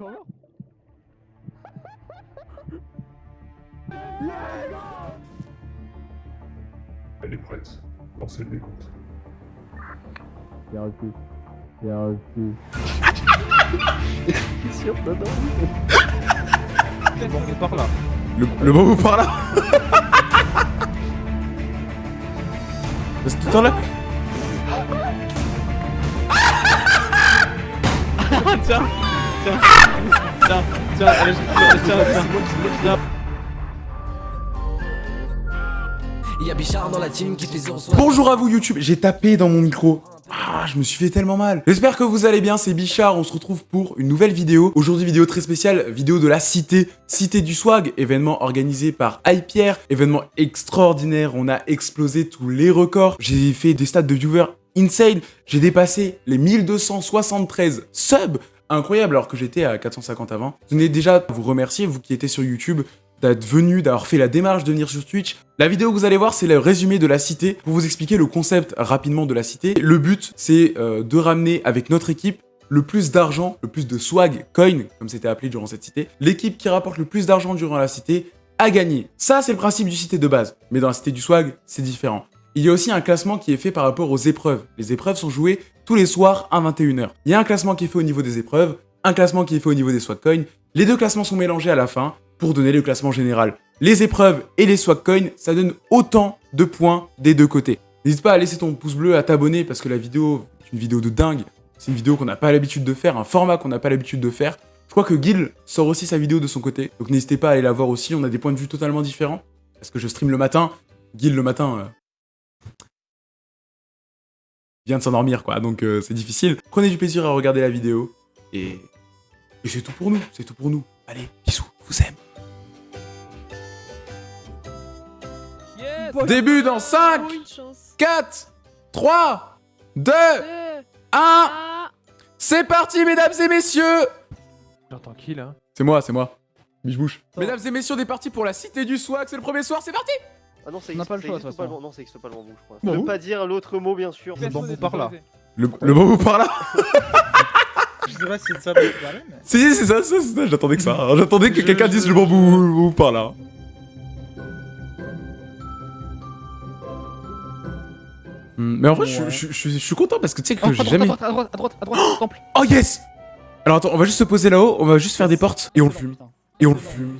encore Elle est prête. Lancez le décompte. Bien reçu. Bien reçu. T'es sûr Le bango par là. Le, le par là C'est tout là ah, Tiens Tiens tiens, tiens, allez, tiens, tiens, tiens. Y'a Bichard dans la team qui fait 0 Bonjour à vous YouTube, j'ai tapé dans mon micro. Ah, je me suis fait tellement mal. J'espère que vous allez bien, c'est Bichard, on se retrouve pour une nouvelle vidéo. Aujourd'hui, vidéo très spéciale, vidéo de la Cité, Cité du Swag, événement organisé par iPierre, événement extraordinaire, on a explosé tous les records. J'ai fait des stats de viewers insane, j'ai dépassé les 1273 subs, incroyable alors que j'étais à 450 avant. Je tenais déjà vous remercier, vous qui étiez sur YouTube, d'être venu, d'avoir fait la démarche de venir sur Twitch. La vidéo que vous allez voir, c'est le résumé de la cité, pour vous expliquer le concept rapidement de la cité. Le but, c'est euh, de ramener avec notre équipe le plus d'argent, le plus de swag, coin, comme c'était appelé durant cette cité. L'équipe qui rapporte le plus d'argent durant la cité a gagné. Ça, c'est le principe du cité de base. Mais dans la cité du swag, c'est différent. Il y a aussi un classement qui est fait par rapport aux épreuves. Les épreuves sont jouées tous les soirs à 21h. Il y a un classement qui est fait au niveau des épreuves, un classement qui est fait au niveau des swag coins. Les deux classements sont mélangés à la fin pour donner le classement général. Les épreuves et les swag coins, ça donne autant de points des deux côtés. N'hésite pas à laisser ton pouce bleu, à t'abonner parce que la vidéo est une vidéo de dingue. C'est une vidéo qu'on n'a pas l'habitude de faire, un format qu'on n'a pas l'habitude de faire. Je crois que Gil sort aussi sa vidéo de son côté, donc n'hésitez pas à aller la voir aussi, on a des points de vue totalement différents. Parce que je stream le matin, Gil le matin euh, vient de s'endormir quoi, donc euh, c'est difficile. Prenez du plaisir à regarder la vidéo, et, et c'est tout pour nous, c'est tout pour nous. Allez, bisous, je vous aime. Début dans 5, 4, 3, 2, 1. C'est parti, mesdames et messieurs J'entends qui là? C'est moi, c'est moi. Biche bouche. Mesdames et messieurs, on est parti pour la cité du swag, c'est le premier soir, c'est parti Ah non, ça On n'a existe pas le choix, existe de toute pas le façon. bambou. Non, ça existe pas le bambou, je crois. Bambou Ne pas dire l'autre mot, bien sûr. Le bambou par là. Le, le bon bout par là Je sais pas si c'est ça mais. Si, c'est ça, c'est ça, j'attendais que ça. hein. J'attendais que quelqu'un dise le bon bout par là. Hmm, Mais en vrai, je, Ouais. je- je- je suis content parce que tu sais que Oh, j'ai droite, jamais... à droite, à droite, à droite, à droite, temple. Oh yes Alors attends, on va juste se poser là-haut, on va juste faire des portes et on le fume. Et on le fume.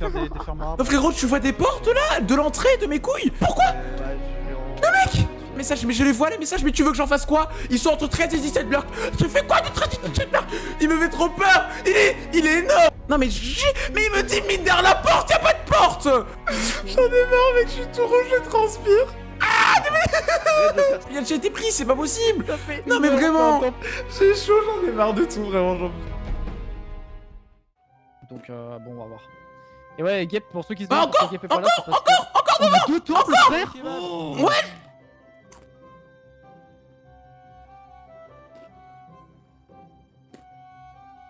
Faire des, des fermes arbres. Non frérot, tu vois des portes là De l'entrée de mes couilles. Pourquoi je en- Mec Message, mais je les vois les messages, mais tu veux que j'en fasse quoi? Ils sont entre 13 et 17 blocs. Tu fais quoi de 13 et 17 blocs? Il me fait trop peur. Il est, il est énorme. Non mais j'ai- mais il me dit mine derrière la porte, y'a pas de porte. J'en ai marre mec, je suis tout rouge, je transpire. Arrête de faire Il a déjà été pris, c'est pas possible. Non mais vraiment. J'ai chaud, j'en ai marre de tout, vraiment, j'en Donc, euh, bon, on va voir. Et ouais, Gep, pour ceux qui se Ah, demandent encore, pourquoi Gep est pas là, On a deux temples, frère Ouais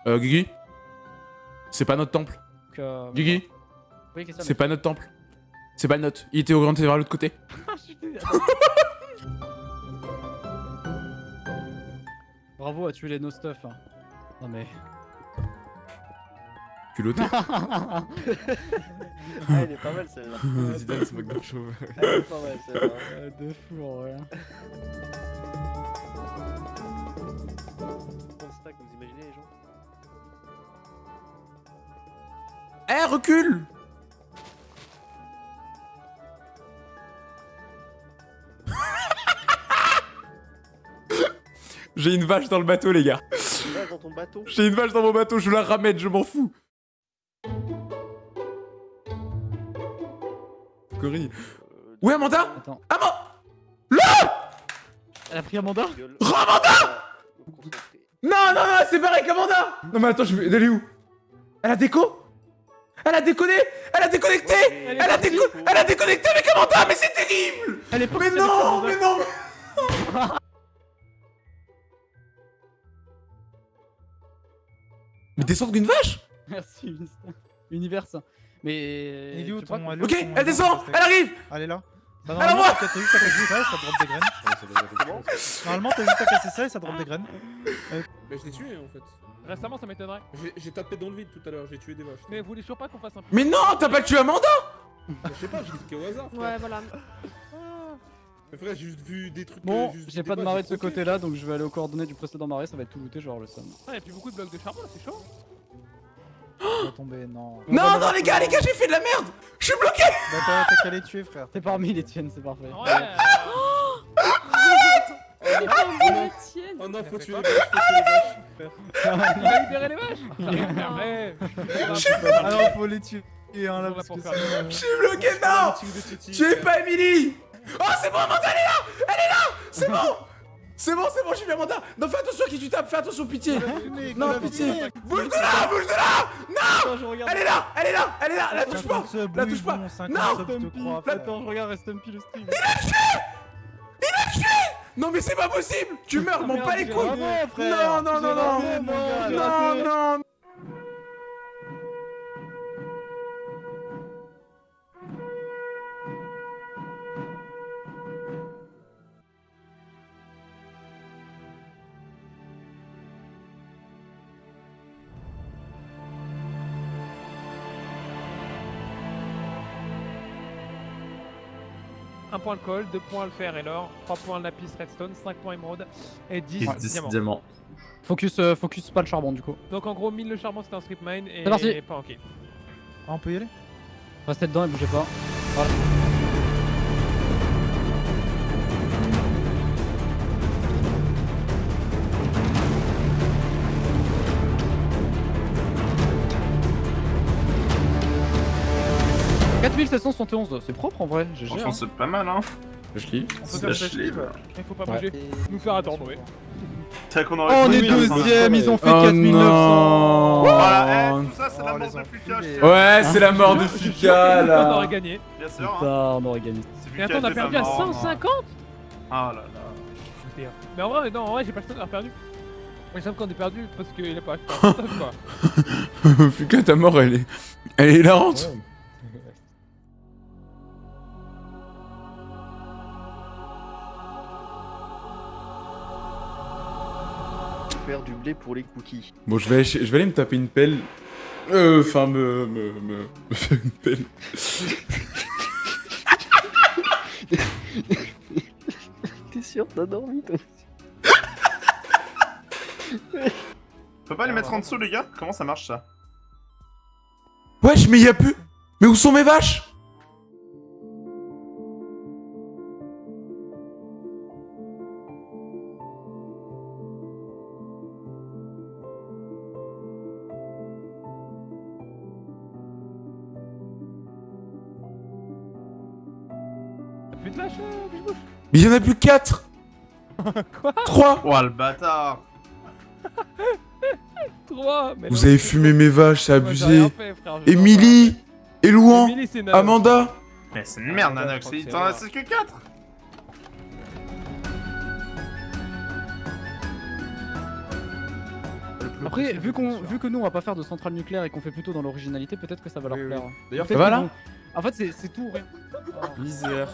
Euh, Guigui C'est pas notre temple. Euh, Guigui Oui, C'est pas notre temple. C'est pas le nôtre. Il était orienté vers l'autre côté. Bravo à tuer les no stuff. hein. Non mais. Culotté. Ah, elle est pas mal celle-là. Zidane se moque d'un chauve. Elle est pas mal celle-là. De fou en vrai. Vous imaginez les gens Eh, recule J'ai une vache dans le bateau, les gars. Là, dans ton bateau. J'ai une vache dans mon bateau, je la ramène, je m'en fous. Corinne. euh, Où est Amanda? Attends. Amanda! Elle a pris Amanda? Ramanda. Non, non, non, c'est pareil qu'Amanda Non mais attends, je vais... Elle est où? Elle a déco? Elle a déconné? Elle a déconnecté? Ouais, Elle a, déco... Elle a déconnecté avec Amanda, mais c'est terrible! Elle est pas Mais non, mais non Mais descendre d'une vache! Merci, Univers. Mais. Il est où ton- Ok, elle descend Elle arrive Elle est là. Bah, Alors moi normalement, t'as juste à casser ça et ça drop des graines. Normalement, t'as juste à casser ça et ça drop des graines. Mais je l'ai tué en fait. Récemment, ça m'étonnerait. J'ai- tapé dans le vide tout à l'heure, j'ai tué des vaches. Mais vous voulez toujours pas qu'on fasse un Mais non, t'as pas tué Amanda Je sais pas, j'ai cliqué au hasard. Ouais, voilà. Mais frère, j'ai juste vu des trucs. Bon, juste j'ai pas de marée de ce troqué. côté-là, donc je vais aller aux coordonnées du précédent marais, ça va être tout looté, genre le seum. Ah, y'a plus beaucoup de blocs de charbon là, c'est chaud. On va tomber, non. Non, non, les gars, les gars, j'ai fait de la merde. Je suis bloqué. Bah, t'as qu'à les tuer, frère. T'es parmi les tiennes, c'est parfait. Ouais. Tienne. Oh non, faut tuer les vaches, faut tuer les vaches. Il a libéré les vaches. Ah non, faut les tuer. hein, là, On va parce pour que euh, Je suis bloqué, non. Tuez pas Emily. Oh, c'est bon, Amanda, elle est là. Elle est là. C'est bon C'est bon, c'est bon, j'ai vu Amanda Non, fais attention à qui tu tapes, fais attention, pitié. Non, pitié. Bouge de là, bouge de là. Attends, je regarde. Elle est là, elle est là, elle est là, la touche pas. 50 subs, La touche pas. bon, 50 Non. subs, je te crois, La- frère. Attends, je regarde Stumpy le stream. Non, mais c'est pas possible. Tu meurs, m'en merde, pas les couilles. Non, non, non, non. Non, non point le col, 2 points le fer et l'or, 3 points le lapis redstone, 5 points émeraude et 10 diamants. Focus, euh, focus pas le charbon du coup. Donc en gros 1000 le charbon c'était un strip mine et parti. pas ok. Ah, on peut y aller? Restez dedans et bougez pas. Voilà. « 4771, c'est propre en vrai, GG. Franchement, hein. c'est pas mal, hein. Je kiffe. On peut faire là. Il faut pas Ouais. bouger. Nous faire attendre, ouais. C'est Oh, on est ça. deuxième, ils ont fait Oh 4900 non Voilà, eh, tout ça, c'est Oh, la les mort de. Fuka, Ouais, c'est la mort de Fuka, que On là aurait gagné. Bien sûr, hein. Putain, on aurait gagné. Mais attends, on a perdu à pas mort, hein. 150 Ah là là. Mais en vrai, non, en vrai, j'ai pas le temps d'avoir perdu. Il semble qu'on est perdu parce qu'il a pas acheté un quoi. Fuka, ta mort, elle est... Elle est hilarante Faire du blé pour les cookies. Bon, je vais, je vais aller me taper une pelle. Euh, enfin, me, me, me, me faire une pelle. T'es sûr, t'as dormi toi? On peut pas les mettre en dessous, les gars? Comment ça marche, ça? Wesh, mais y a plus... Mais où sont mes vaches? Mais y en a plus 4 Quoi 3 Oh, le bâtard 3 mais Vous non, avez fumé mes vaches, c'est abusé. Émilie Elouan. Amanda Mais c'est une merde, Ah, Nanox, t'en as que 4 Après, vu, qu'on, vu que nous on va pas faire de centrale nucléaire et qu'on fait plutôt dans l'originalité, peut-être que ça va leur Oui, oui. plaire. D'ailleurs, voilà. En fait, c'est, tout. rien. Misère.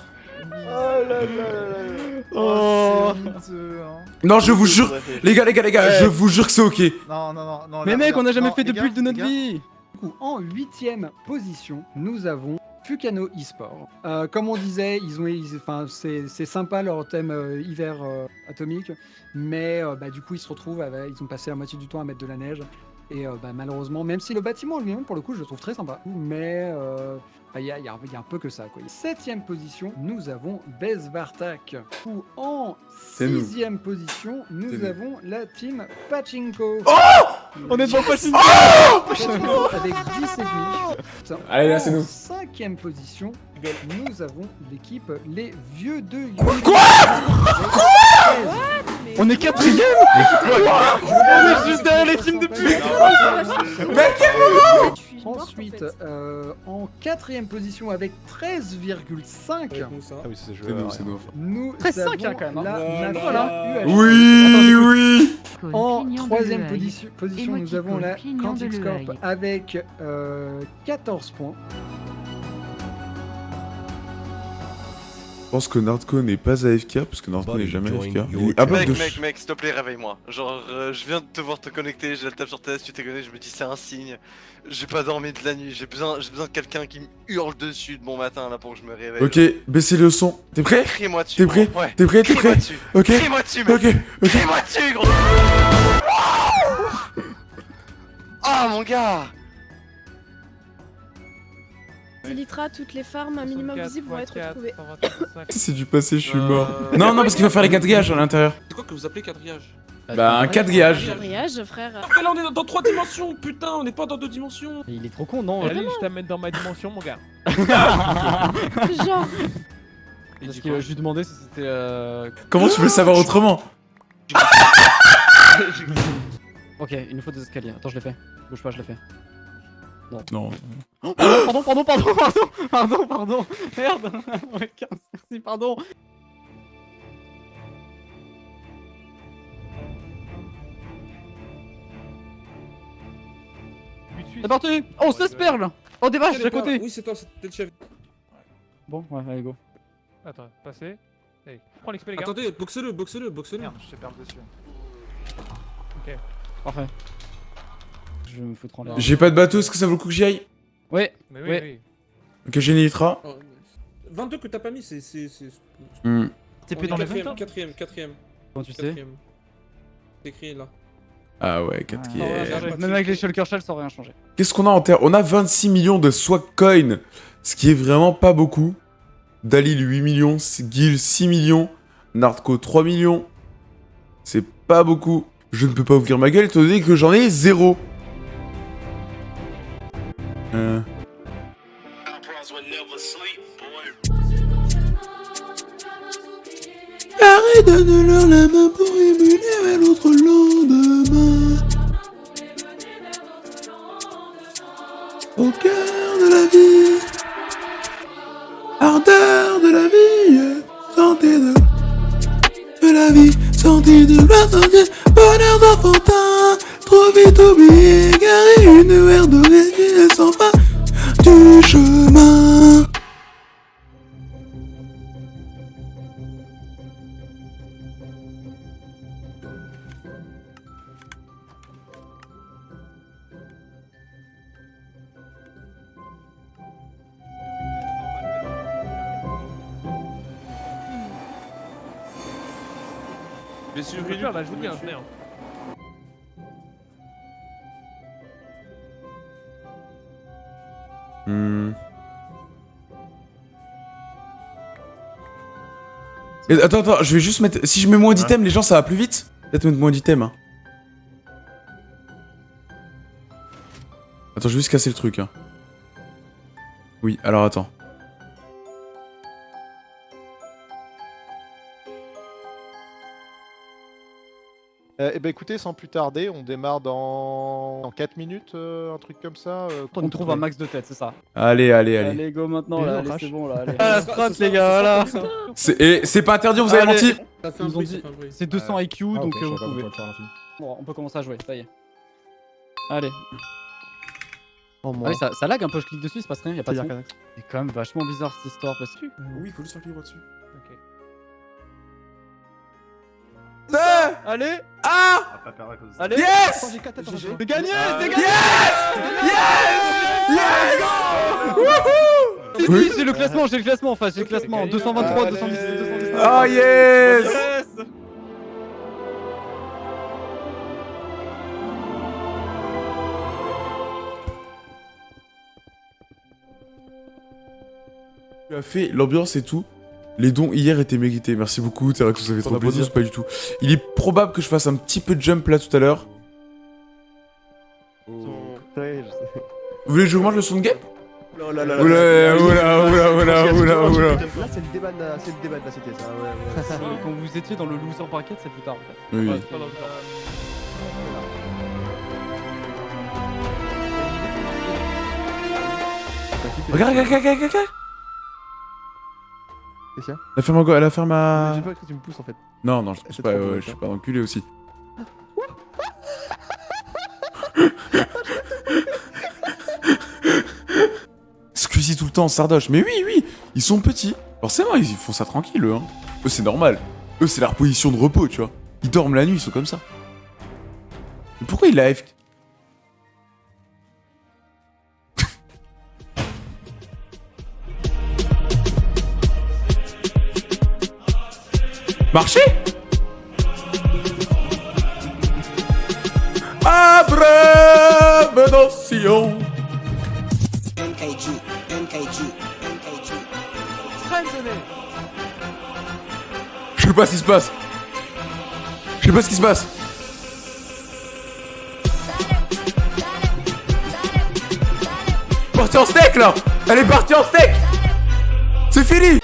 Oh là là là là Oh, honteux, hein. Non, je vous jure... Les gars, les gars, les gars, Ouais. je vous jure que c'est ok. Non, non, non, non. Mais là, mec, on a jamais Non, fait de build de notre vie Du coup, en huitième position, nous avons Fukano eSport. Euh, comme on disait, ils ont, enfin, c'est c'est sympa leur thème euh, hiver euh, atomique, mais euh, bah, du coup, ils se retrouvent, avec- ils ont passé la moitié du temps à mettre de la neige. Et euh, bah, malheureusement, même si le bâtiment lui-même, pour le coup, je le trouve très sympa, mais il y, a, il y a- il y a un peu que ça. Quoi. Septième position, nous avons Bezvartak. Ou en nous. sixième position, nous avons la team Pachinko. On est devant Pachinko Pachinko avec 10 et demi. Allez, là, c'est nous. En cinquième position, nous avons l'équipe Les Vieux de Quoi On est quatrième On est juste derrière les teams de pute Mais quel moment En Ensuite, fait. euh, en quatrième position avec 13,5, Avec Moussa. Ah oui, c'est C'est nous, c'est nous. nous 13,5, avons hein, quand même, hein. la Voilà. Oui, oui En troisième position, position, nous avons la clignon de Quantix Corp l'œil. avec euh, 14 points. Pense que Nardco n'est pas AFK parce que Nardco n'est jamais AFK. Mec, mec, mec, s'il te plaît, réveille-moi. Genre, euh, je viens de te voir te connecter, j'ai la table sur TS, tu t'es connecté, je me dis c'est un signe. J'ai pas dormi de la nuit, j'ai besoin, j'ai besoin de quelqu'un qui me hurle dessus de bon matin là pour que je me réveille. Ok, baissez le son. T'es prêt? Crie-moi dessus. T'es prêt? Ouais. T'es prêt? T'es Crie-moi prêt dessus. Ok. Crie-moi dessus, mec. Ok, ok. Crie-moi dessus, gros. Ah, mon gars Litra, toutes les farms un minimum visibles vont être retrouvées. C'est du passé, je suis mort. Non, non, parce qu'il faut faire les 4 gages à l'intérieur. C'est quoi que vous appelez quadrillage Bah, un 4 gages. Quadrillage, frère. Après là on est dans- dans 3 dimensions, putain, on est pas dans 2 dimensions. Il est trop con, non Allez, je t'amène dans ma dimension, mon gars. Genre. Parce que je lui demandais si c'était. Euh... Comment tu veux le savoir autrement ok, il nous faut des escaliers. Attends, je l'ai fait. Bouge pas, je l'ai fait. Non. Non. Oh, pardon, pardon, pardon, pardon, pardon, pardon, merde. Ouais, Merci, pardon. C'est parti Oh, 16 perles Oh, des vaches, à côté Oui, c'est toi, c'était le chef. Bon, ouais, allez, go. Attends, passez. Allez, prends l'XP, les gars. Attendez, boxe-le, boxe-le, boxe-le. Merde, je te perds dessus. Ok, parfait. Je vais me foutre en l'air. J'ai pas de bateau, est-ce que ça vaut le coup que j'y aille? Ouais, Mais oui, ouais. oui. Ok, j'ai une Elytra. Oh, 22 que t'as pas mis, c'est. c'est- c'est- Hmm. T'es plus dans les quatrième, 20 quatrième, quatrième. Comment tu sais? Quatrième. C'est écrit là. Ah ouais, 4 Ah, ouais. Même avec les shulker shells, ça aurait rien changé. Qu'est-ce qu'on a en terre? On a 26 millions de swag coin, ce qui est vraiment pas beaucoup. Dalil 8 millions, Gil 6 millions, Nardco 3 millions. C'est pas beaucoup. Je ne peux pas ouvrir ma gueule étant donné que j'en ai zéro. Main pour émuler l'autre lendemain. Au cœur de la vie, ardeur de la vie, santé de, de la vie, santé de la santé, bonheur d'enfantin, trop vite oublié, garé une heure ne sent pas du chemin. Et attends, attends, je vais juste mettre. Si je mets moins d'items, les gens ça va plus vite Peut-être mettre moins d'items. Hein. Attends, je vais juste casser le truc. Hein. Oui, alors attends. Euh, eh ben écoutez, sans plus tarder, on démarre dans, dans 4 minutes, euh, un truc comme ça. euh, On trouve un max de tête, c'est ça. Allez, allez, allez. Allez, go maintenant, là, c'est bon, là, allez. Ah, Ah, la ça- strat, les gars, voilà. ça- C'est et c'est pas interdit, on vous avez menti. C'est 200 IQ, Ah, donc vous pouvez. Bon, on peut commencer à jouer, ça y est. Allez. Oh, Ah oui, ça, ça lag un peu, je clique dessus, il se passe rien, y a pas de C'est quand même vachement bizarre cette histoire parce que. Oui, il faut le faire cliquer dessus. Allez. Ah. Allez. Yes. J'ai 4 attends, C'est gagné C'est gagné Si, si, Oui. j'ai le classement, j'ai le classement en face, j'ai le classement. 223, 217, 219. Oh yes. Yes. Tu as fait l'ambiance et tout. Les dons hier étaient mérités. Merci beaucoup, Terax, ça fait trop plaisir. Pas du tout. Il est probable que je fasse un petit peu de jump là tout à l'heure. Sais. Vous voulez que je vous mange le son de game? Oh là Oula, oula, oula, oula, oula, oula. Là, c'est le débat de la, c'est le débat de la cité, ça. Ouais, ouais. Quand vous étiez dans le loser bracket, c'est plus tard en fait. Oui, regarde, regarde, regarde, regarde. Qu'est-ce qu'il y a La ferme à go- la ferme à... J'ai pas cru que tu me pousses en fait. Non, non, je pousse pas, ouais, je ça. suis pas enculé aussi. Squeezie tout le temps, Sardoche. Mais oui, oui, ils sont petits. Forcément, ils font ça tranquille, eux. Hein. Eux, c'est normal. Eux, c'est leur position de repos, tu vois. Ils dorment la nuit, ils sont comme ça. Mais pourquoi il a AFK Marché Abrève notion MKG, MKG, MKG. Je sais pas ce qui se passe. Je sais pas ce qui se passe. Partie en steak là Elle est partie en steak C'est fini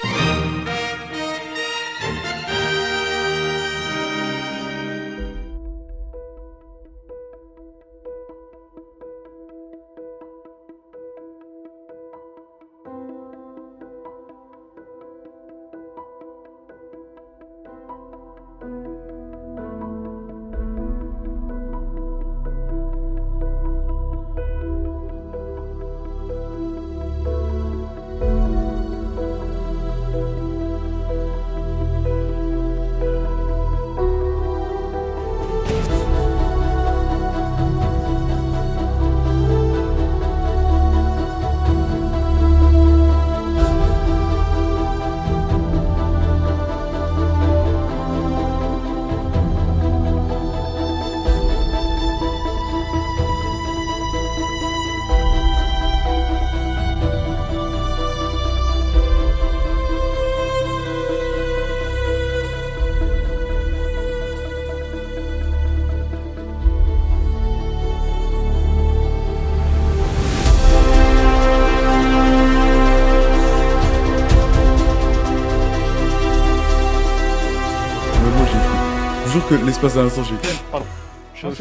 que l'espace d'un instant j'ai. Pardon.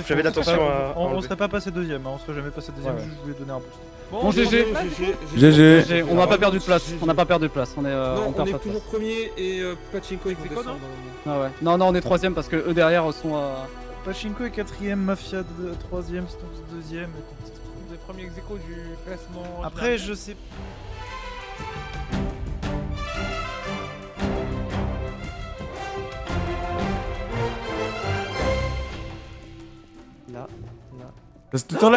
J'avais l'attention à. on- serait pas passé deuxième, on serait jamais passé deuxième, je voulais donner un boost. Bon, GG. GG. GG, On n'a pas perdu de place. On n'a pas perdu de place. On est. euh, Non, on est toujours premier et euh, Pachinko est quoi, descend non le- Ah ouais. Non, non, on est troisième parce que eux derrière sont à. Pachinko est quatrième, Mafia de- troisième, Stonks deuxième. Les premiers ex du classement. Après, je sais. Là, là. Reste tout le temps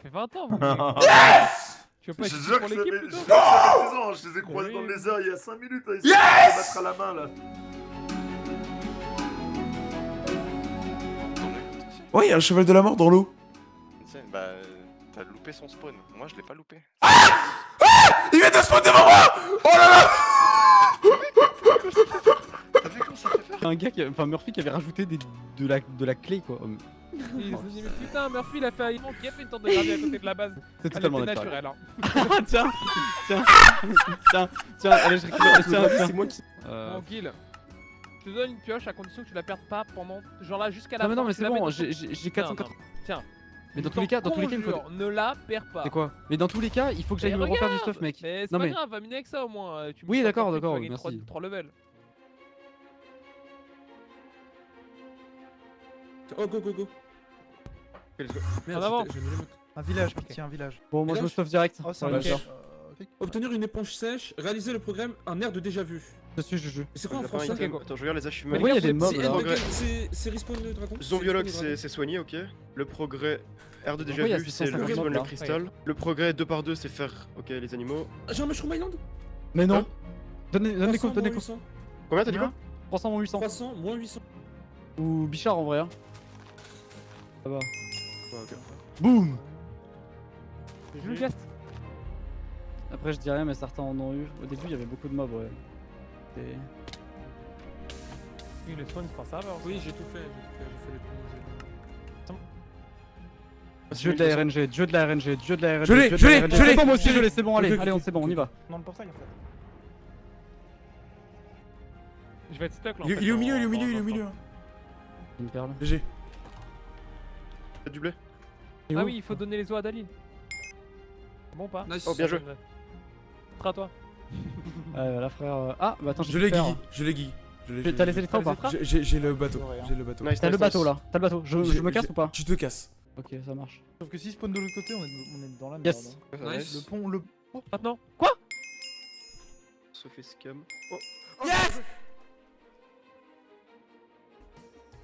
fait 20 ans. Yes Tu veux pas être pour que l'équipe plutôt je jure que j'avais 16 ans, je les ai croisés Oui. dans les airs il y a 5 minutes. Ils Yes se mettre à la main là. Ouais, il y a un cheval de la mort dans l'eau. Bah, t'as loupé son spawn. Moi, je l'ai pas loupé. Il vient de spawn devant moi Oh là là T'as vu comment ça fait peur Un gars, qui, enfin Murphy qui avait rajouté des, de, la, de la clé quoi. Mais putain, Murphy il a fait un Ivan qui a fait une tour de gardien à côté de la base. C'est totalement naturel. Hein. tiens, tiens, tiens, tiens, allez je récupère, tiens, tiens. C'est moi qui. Euh, Bon, je te donne une pioche à condition que tu la perdes pas pendant. Genre là, jusqu'à la Non mais fin. non mais tu c'est la mets bon, j'ai ton- j'ai- j'ai Tiens, 480. non, Tiens. Mais dans tous les cas, dans tous les cas, il faut. Ne la perds pas. C'est quoi? Mais dans tous les cas, il faut que j'aille Mais me refaire du stuff mec. Mais c'est Non pas mais grave, va miner avec ça au moins. euh, Oui, d'accord, d'accord, merci. 3 levels. Oh, go, go, go. Merde, En avant. j'étais- j'ai mis les mots. Un village, pitié, un village. bon, moi je me stuff direct. Oh, c'est Ouais, un village. Euh. Obtenir une éponge sèche, réaliser le programme Un air de déjà vu. Je suis Juju. Et C'est quoi en français. Attends, je regarde les achievements. Pourquoi il y a des mobs C'est là Progrès. c'est- c'est Respawn le dragon Zombiologue, C'est Respawn soigné, ok. Le progrès, air de déjà Pourquoi il y a vu, c'est le 650 respawn le là cristal. Le progrès 2 par 2 c'est faire, ok, les animaux. dragon. J'ai un Mushroom Island Mais non Hein Donne les donne les 300, comptes, donne les moins comptes. 800. Combien t'as dit quoi 300 moins 800. 300 moins 800. Ou Bichard en vrai. Hein. Ça va. Ouais, ok. Boum le geste Après, je dis rien, mais certains en ont eu. Au début, il y avait beaucoup de mobs, ouais. Et... Oui, le spawn, c'est pas ça, alors. Oui, j'ai tout fait. J'ai tout fait. J'ai fait les premiers jets. Dieu de la RNG, dieu de la RNG, dieu de la RNG. Je l'ai, je la l'ai, je l'ai, C'est bon, moi aussi je je l'ai. c'est bon, allez, allez, c'est bon, on y va. Dans le portail en fait. Je vais être stuck là. Il est fait, il est au milieu, il est au milieu, il est au milieu. Une perle. GG. T'as du blé Ah oui, il faut donner les os à Daline. Bon ou pas Nice. Oh, bien joué. Tra toi. Ouais, voilà, frère. euh, Ah, bah attends, Je l'ai. Guigui, je l'ai Guigui. Je l'ai- T'as je l'ai- laissé les trains ou pas J'ai- le bateau, j'ai le bateau. Nice, T'as le bateau là, t'as le bateau. Je, me casse ou pas Tu te casses. Ok, ça marche. Sauf que si spawn de l'autre côté, on est, dans la merde. Yes. hein. Le pont, le. Oh, Maintenant Se fait scam. Yes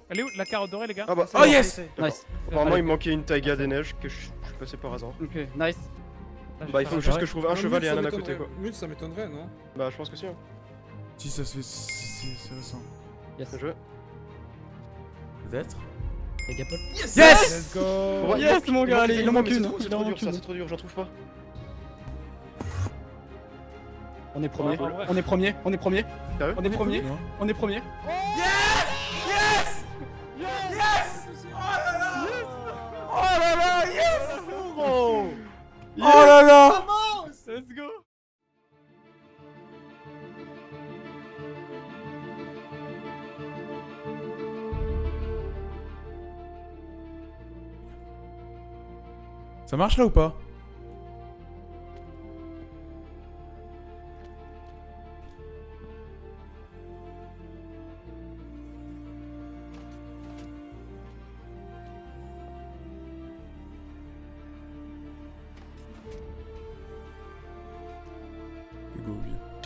Elle est où la carotte dorée, les gars Ah bah, Oh yes Nice. Apparemment, il me manquait une taiga des neiges que je suis passé par hasard. Ok, nice. Bah, il faut juste que je trouve un Non, cheval et un âne à côté quoi. Mute, ça m'étonnerait, non Bah, je pense que si. hein. Si, ça se fait. C'est c'est récent. Yes. Bien joué. Peut-être Paul. Yes Let's go Yes, mon gars, il allez, il en manque une. C'est Il trop, dur, ça, c'est trop dur, j'en trouve pas. On est premier, on est premier, on est premier, Sérieux on est premier, on est premier. Oh là là. Let's go. Ça marche là ou pas? Google.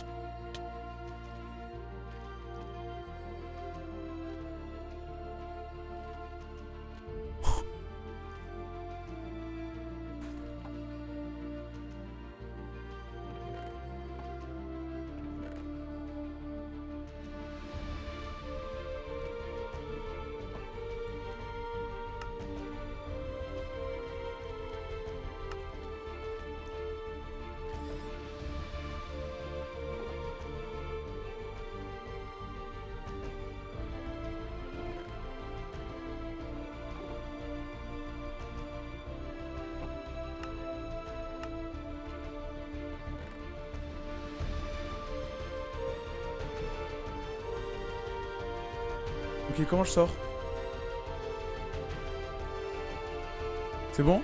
Ok, comment je sors? C'est bon?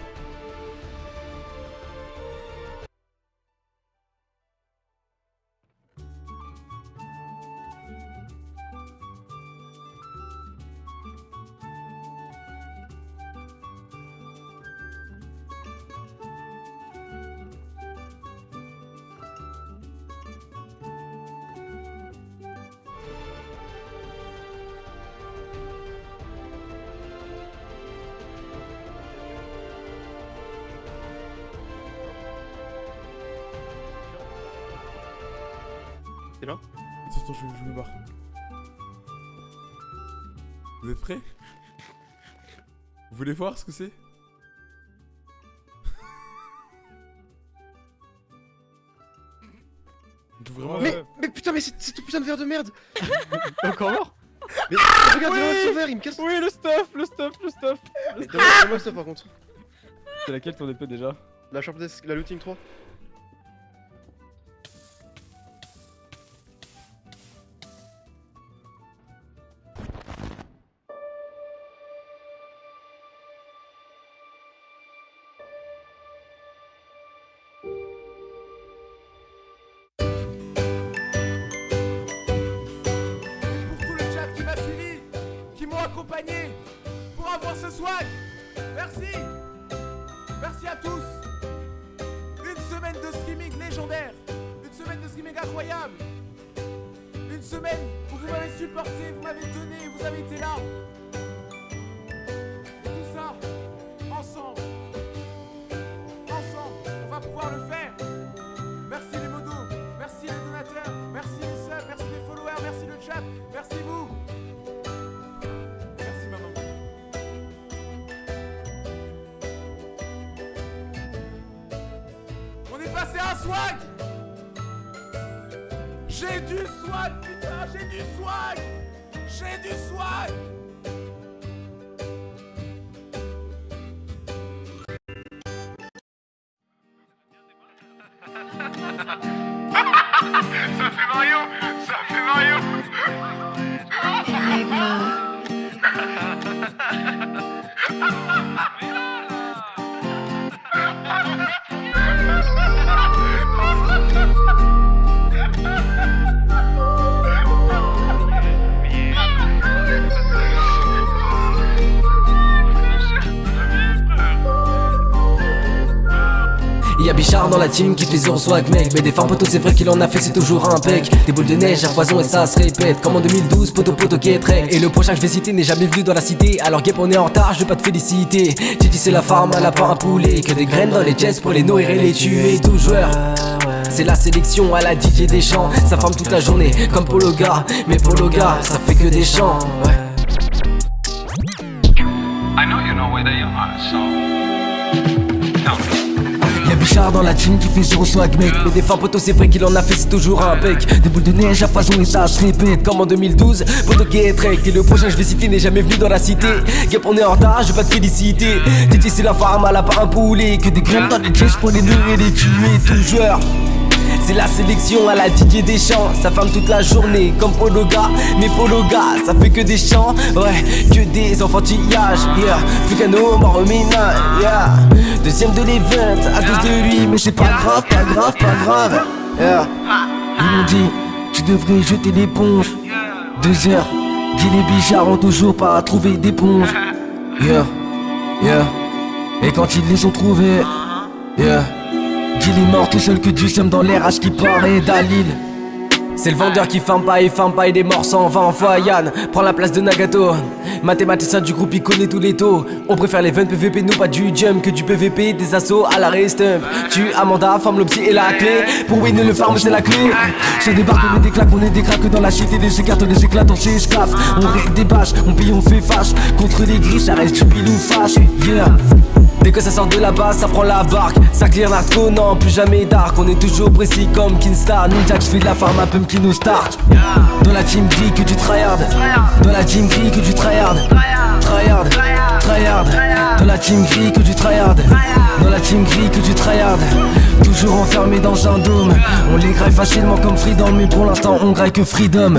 Voir ce que c'est. Vraiment Mais, mais putain, mais c'est c'est tout putain de verre de merde. Encore mort Mais regarde, il a un verre, il me casse Oui, le stuff, le stuff, le stuff. Mais Donne-moi ça par contre. C'est laquelle ton épée déjà? La Sharp Desk, la Looting 3. On est passé à un swag. J'ai du swag, putain, j'ai du swag. J'ai du swag Y'a Bichard dans la team qui fait zéro swag mec. Mais des fins poteau c'est vrai qu'il en a fait c'est toujours un pec. Des boules de neige à foison et ça se répète. Comme en 2012 poteau poteau qui est très Et le prochain que je vais citer n'est jamais venu dans la cité. Alors Gap on est en retard je vais pas te féliciter. Titi c'est la farm elle a pas un poulet. Que des graines dans les chests pour les nourrir et les tuer. Tout joueur. C'est la sélection à la DJ des champs Ça farme toute la journée comme Pologa Mais Pologa ça fait que des chants. Ouais. I know you know where they are, so... Dans la team qui fait zéro swag mec. Mais des fins poteau c'est vrai qu'il en a fait c'est toujours un bec. Des boules de neige à foison et ça se répète Comme en 2012 Poteau qui est trek Et le prochain je vais citer n'est jamais venu dans la cité. Gap on est en retard je vais pas te féliciter. Titi c'est la farm elle a pas un poulet. Que des graines dans les pour les nourrir et les tuer. Tout joueur c'est la sélection à la Didier Deschamps. Ça femme toute la journée comme Pologa Mais Pologa ça fait que des chants. Ouais que des enfantillages. Yeah Fugano Moromina Yeah. Deuxième de l'event à cause de lui. Mais c'est pas grave pas grave pas grave. Yeah. Ils m'ont dit tu devrais jeter l'éponge. Deux heures Guy les bichards ont toujours pas trouvé d'éponge. Yeah Yeah. Et quand ils les ont trouvés Yeah Qu'il est mort tout seul que Dieu sème dans l'air ce qui paraît Dalil. C'est le vendeur qui ferme pas et ferme pas des morts s'en va en fois Yann Prends la place de Nagato. Mathématicien du groupe il connaît tous les taux. On préfère les 20 PVP nous pas du jump que du PVP Des assauts à la restump. Tu Amanda, forme l'opti et la clé. Pour win le farm c'est la clé. Sur des barques on est des claques, on est des craques dans la cité. Des écartes, des éclates, on s'esclave. On règle des bâches, on pille, on fait fâche. Contre les gris ça reste du ou fâche. Yeah Dès que ça sort de la base, ça prend la barque. Ça clear narco, non, plus jamais dark. On est toujours précis comme Kinstar Ninja, je de la farm à Pumpkin au start. Dans la team gris que du tryhard. Dans la team gris que du tryhard. Tryhard, tryhard. Dans la team gris que du tryhard. Dans la team gris que du tryhard. Toujours enfermé dans un dôme. On les graille facilement comme Freedom Mais pour l'instant on graille que Freedom